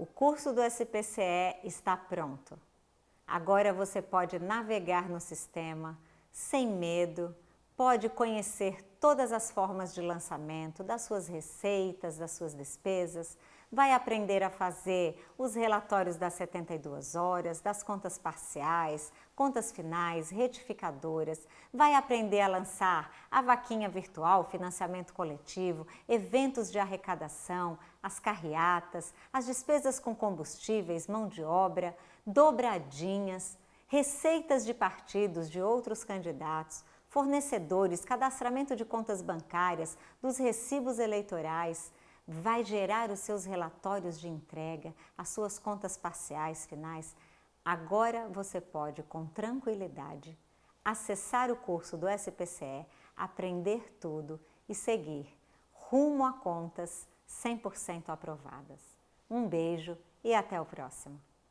O curso do SPCE está pronto. Agora você pode navegar no sistema sem medo, pode conhecer todas as formas de lançamento, das suas receitas, das suas despesas, vai aprender a fazer os relatórios das 72 horas, das contas parciais, contas finais, retificadoras, vai aprender a lançar a vaquinha virtual, financiamento coletivo, eventos de arrecadação, as carreatas, as despesas com combustíveis, mão de obra, dobradinhas, receitas de partidos de outros candidatos, fornecedores, cadastramento de contas bancárias, dos recibos eleitorais, vai gerar os seus relatórios de entrega, as suas contas parciais finais. Agora você pode, com tranquilidade, acessar o curso do SPCE, aprender tudo e seguir rumo a contas 100% aprovadas. Um beijo e até o próximo!